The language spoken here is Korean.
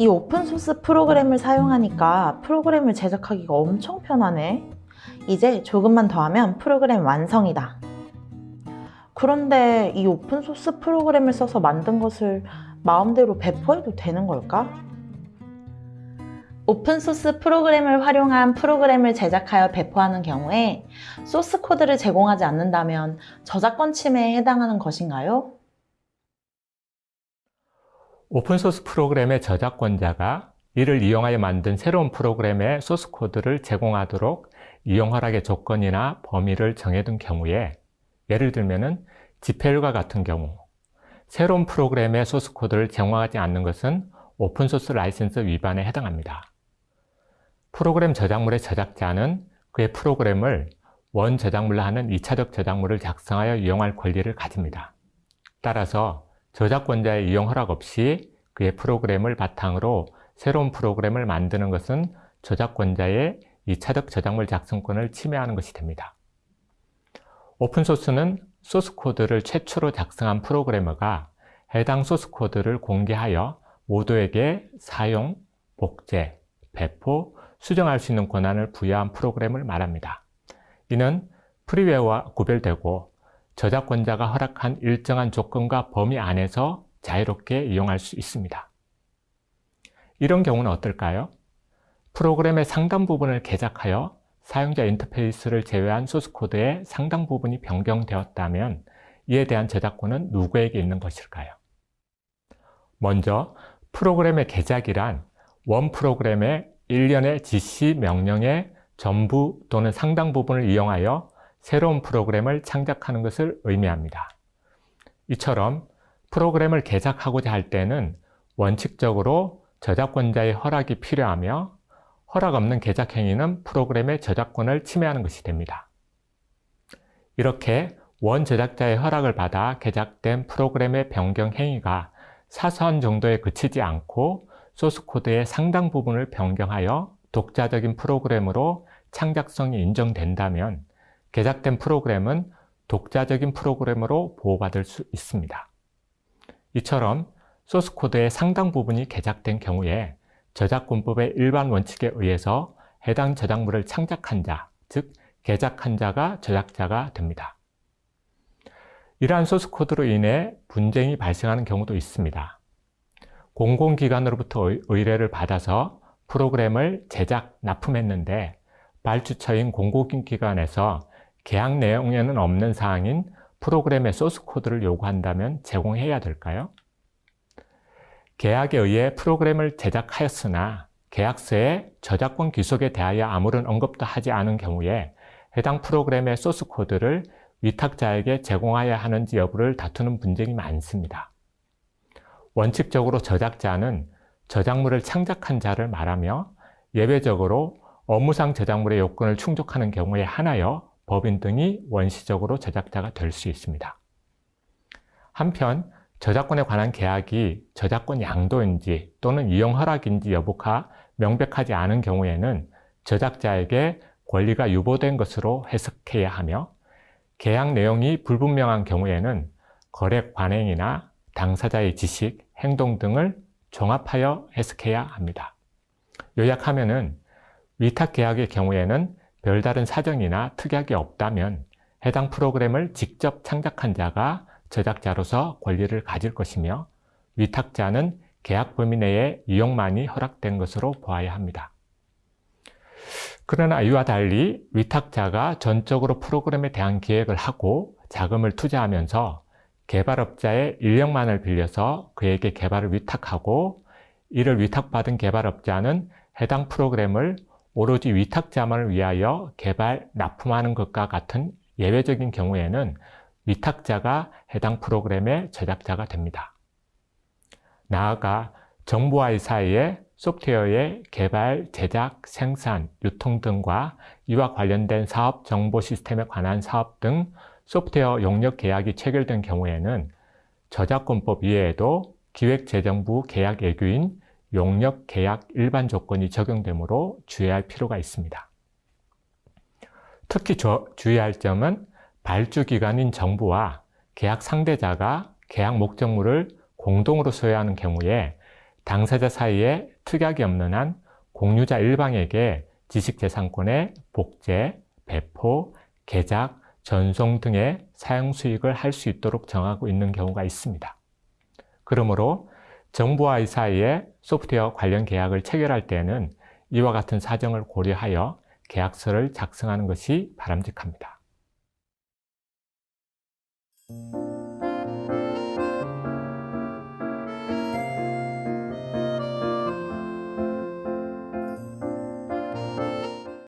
이 open source 프로그램을 사용하니까 프로그램을 제작하기가 엄청 편하네. 이제 조금만 더 하면 프로그램 완성이다. 그런데 이 open source 프로그램을 써서 만든 것을 마음대로 배포해도 되는 걸까? open source 프로그램을 활용한 프로그램을 제작하여 배포하는 경우에 source code를 제공하지 않는다면 저작권 침해에 해당하는 것인가요? open source 프로그램의 저작권자가 이를 이용하여 만든 새로운 프로그램의 source code를 제공하도록 이용 허락의 조건이나 범위를 정해둔 경우에 예를 들면 GPL과 같은 경우 새로운 프로그램의 source code를 제공하지 않는 것은 open source license 위반에 해당합니다. 프로그램 저작물의 저작자는 그의 프로그램을 원 저작물로 하는 2차적 저작물을 작성하여 이용할 권리를 가집니다. 따라서 저작권자의 이용 허락 없이 그의 프로그램을 바탕으로 새로운 프로그램을 만드는 것은 저작권자의 2차적 저작물 작성권을 침해하는 것이 됩니다. 오픈소스는 소스코드를 최초로 작성한 프로그래머가 해당 소스코드를 공개하여 모두에게 사용, 복제, 배포, 수정할 수 있는 권한을 부여한 프로그램을 말합니다. 이는 freeware와 구별되고 저작권자가 허락한 일정한 조건과 범위 안에서 자유롭게 이용할 수 있습니다. 이런 경우는 어떨까요? 프로그램의 상당 부분을 개작하여 사용자 인터페이스를 제외한 source code의 상당 부분이 변경되었다면 이에 대한 저작권은 누구에게 있는 것일까요? 먼저 프로그램의 개작이란 원 프로그램의 일련의 지시 명령의 전부 또는 상당 부분을 이용하여 새로운 프로그램을 창작하는 것을 의미합니다. 이처럼 프로그램을 개작하고자 할 때는 원칙적으로 저작권자의 허락이 필요하며 허락 없는 개작 행위는 프로그램의 저작권을 침해하는 것이 됩니다. 이렇게 원 제작자의 허락을 받아 개작된 프로그램의 변경 행위가 사소한 정도에 그치지 않고 소스코드의 상당 부분을 변경하여 독자적인 프로그램으로 창작성이 인정된다면 개작된 프로그램은 독자적인 프로그램으로 보호받을 수 있습니다. 이처럼 소스 코드의 상당 부분이 개작된 경우에 저작권법의 일반 원칙에 의해서 해당 저작물을 창작한 자, 즉 개작한 자가 저작자가 됩니다. 이러한 소스 코드로 인해 분쟁이 발생하는 경우도 있습니다. 공공기관으로부터 의뢰를 받아서 프로그램을 제작, 납품했는데 발주처인 공공기관에서 계약 내용에는 없는 사항인 프로그램의 소스 코드를 요구한다면 제공해야 될까요? 계약에 의해 프로그램을 제작하였으나 계약서에 저작권 귀속에 대하여 아무런 언급도 하지 않은 경우에 해당 프로그램의 소스 코드를 위탁자에게 제공하여야 하는지 여부를 다투는 분쟁이 많습니다. 원칙적으로 저작자는 저작물을 창작한 자를 말하며 예외적으로 업무상 저작물의 요건을 충족하는 경우에 하나여 법인 등이 원시적으로 저작자가 될 수 있습니다. 한편 저작권에 관한 계약이 저작권 양도인지 또는 이용 허락인지 여부가 명백하지 않은 경우에는 저작자에게 권리가 유보된 것으로 해석해야 하며 계약 내용이 불분명한 경우에는 거래 관행이나 당사자의 지식, 행동 등을 종합하여 해석해야 합니다. 요약하면 은 위탁계약의 경우에는 별다른 사정이나 특약이 없다면 해당 프로그램을 직접 창작한 자가 제작자로서 권리를 가질 것이며 위탁자는 계약 범위 내에 이용만이 허락된 것으로 보아야 합니다. 그러나 이와 달리 위탁자가 전적으로 프로그램에 대한 기획을 하고 자금을 투자하면서 개발업자의 인력만을 빌려서 그에게 개발을 위탁하고 이를 위탁받은 개발업자는 해당 프로그램을 오로지 위탁자만을 위하여 개발, 납품하는 것과 같은 예외적인 경우에는 위탁자가 해당 프로그램의 제작자가 됩니다. 나아가 정부와의 사이에 소프트웨어의 개발, 제작, 생산, 유통 등과 이와 관련된 사업 정보 시스템에 관한 사업 등 소프트웨어 용역 계약이 체결된 경우에는 저작권법 이외에도 기획재정부 계약 예규인 용역 계약 일반 조건이 적용되므로 주의할 필요가 있습니다. 특히 주의할 점은 발주기관인 정부와 계약 상대자가 계약 목적물을 공동으로 소유하는 경우에 당사자 사이에 특약이 없는 한 공유자 일방에게 지식재산권의 복제, 배포, 개작, 전송 등의 사용 수익을 할 수 있도록 정하고 있는 경우가 있습니다. 그러므로 정부와 이 사이에 소프트웨어 관련 계약을 체결할 때에는 이와 같은 사정을 고려하여 계약서를 작성하는 것이 바람직합니다.